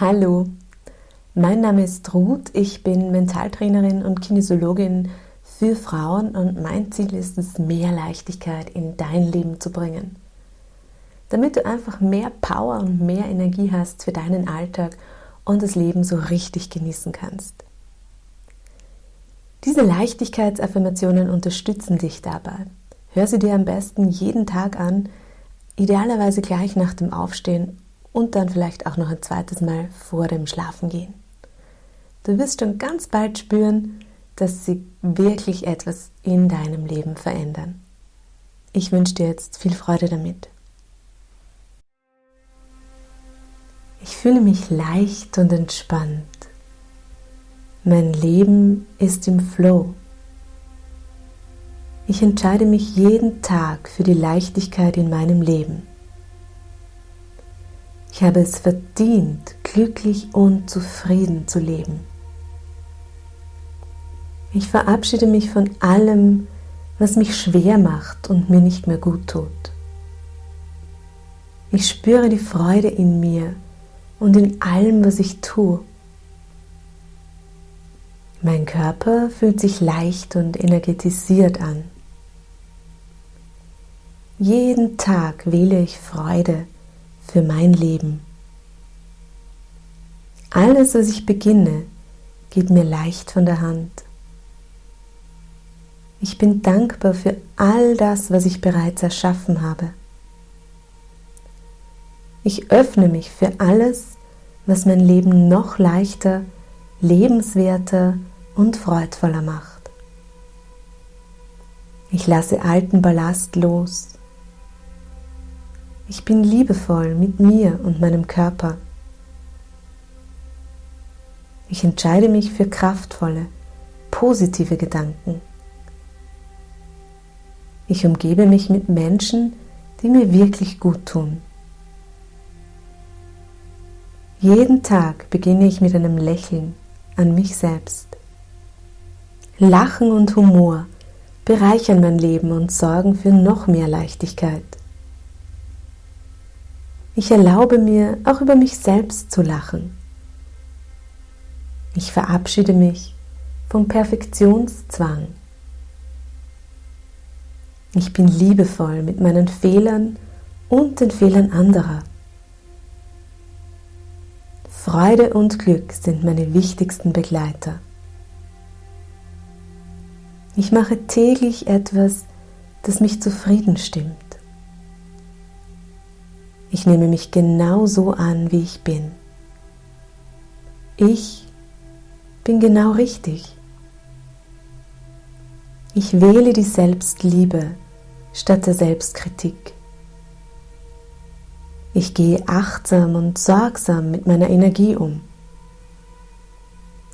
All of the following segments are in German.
Hallo, mein Name ist Ruth, ich bin Mentaltrainerin und Kinesiologin für Frauen und mein Ziel ist es, mehr Leichtigkeit in dein Leben zu bringen. Damit du einfach mehr Power und mehr Energie hast für deinen Alltag und das Leben so richtig genießen kannst. Diese Leichtigkeitsaffirmationen unterstützen dich dabei. Hör sie dir am besten jeden Tag an, idealerweise gleich nach dem Aufstehen und dann vielleicht auch noch ein zweites Mal vor dem Schlafengehen. Du wirst schon ganz bald spüren, dass sie wirklich etwas in deinem Leben verändern. Ich wünsche dir jetzt viel Freude damit. Ich fühle mich leicht und entspannt. Mein Leben ist im Flow. Ich entscheide mich jeden Tag für die Leichtigkeit in meinem Leben. Ich habe es verdient, glücklich und zufrieden zu leben. Ich verabschiede mich von allem, was mich schwer macht und mir nicht mehr gut tut. Ich spüre die Freude in mir und in allem, was ich tue. Mein Körper fühlt sich leicht und energetisiert an. Jeden Tag wähle ich Freude für mein Leben. Alles, was ich beginne, geht mir leicht von der Hand. Ich bin dankbar für all das, was ich bereits erschaffen habe. Ich öffne mich für alles, was mein Leben noch leichter, lebenswerter und freudvoller macht. Ich lasse alten Ballast los ich bin liebevoll mit mir und meinem Körper. Ich entscheide mich für kraftvolle, positive Gedanken. Ich umgebe mich mit Menschen, die mir wirklich gut tun. Jeden Tag beginne ich mit einem Lächeln an mich selbst. Lachen und Humor bereichern mein Leben und sorgen für noch mehr Leichtigkeit. Ich erlaube mir, auch über mich selbst zu lachen. Ich verabschiede mich vom Perfektionszwang. Ich bin liebevoll mit meinen Fehlern und den Fehlern anderer. Freude und Glück sind meine wichtigsten Begleiter. Ich mache täglich etwas, das mich zufrieden stimmt. Ich nehme mich genau so an, wie ich bin. Ich bin genau richtig. Ich wähle die Selbstliebe statt der Selbstkritik. Ich gehe achtsam und sorgsam mit meiner Energie um.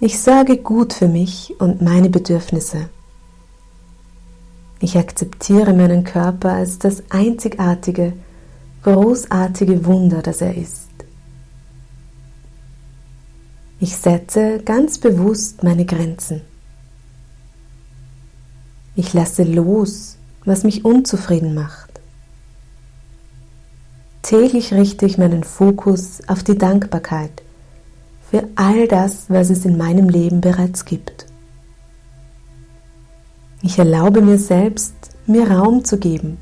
Ich sorge gut für mich und meine Bedürfnisse. Ich akzeptiere meinen Körper als das einzigartige, großartige Wunder, das er ist. Ich setze ganz bewusst meine Grenzen. Ich lasse los, was mich unzufrieden macht. Täglich richte ich meinen Fokus auf die Dankbarkeit für all das, was es in meinem Leben bereits gibt. Ich erlaube mir selbst, mir Raum zu geben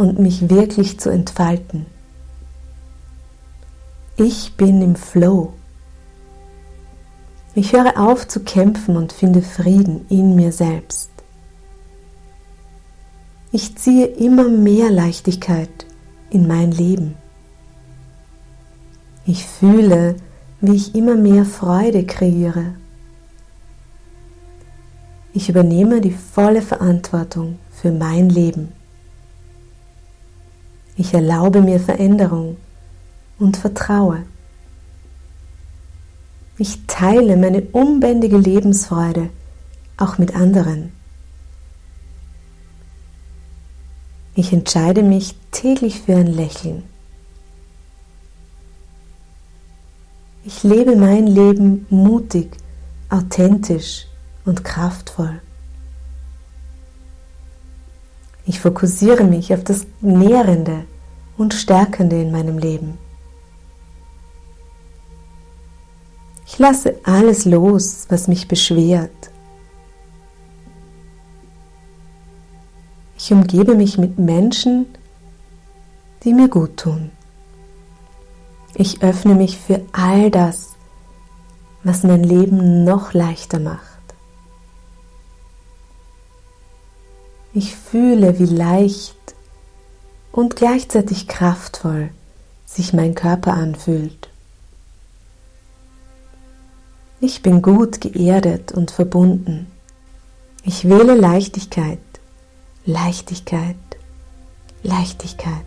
und mich wirklich zu entfalten. Ich bin im Flow. Ich höre auf zu kämpfen und finde Frieden in mir selbst. Ich ziehe immer mehr Leichtigkeit in mein Leben. Ich fühle, wie ich immer mehr Freude kreiere. Ich übernehme die volle Verantwortung für mein Leben. Ich erlaube mir Veränderung und vertraue. Ich teile meine unbändige Lebensfreude auch mit anderen. Ich entscheide mich täglich für ein Lächeln. Ich lebe mein Leben mutig, authentisch und kraftvoll. Ich fokussiere mich auf das Nährende und Stärkende in meinem Leben. Ich lasse alles los, was mich beschwert. Ich umgebe mich mit Menschen, die mir gut tun. Ich öffne mich für all das, was mein Leben noch leichter macht. Ich fühle, wie leicht und gleichzeitig kraftvoll sich mein Körper anfühlt. Ich bin gut geerdet und verbunden. Ich wähle Leichtigkeit, Leichtigkeit, Leichtigkeit.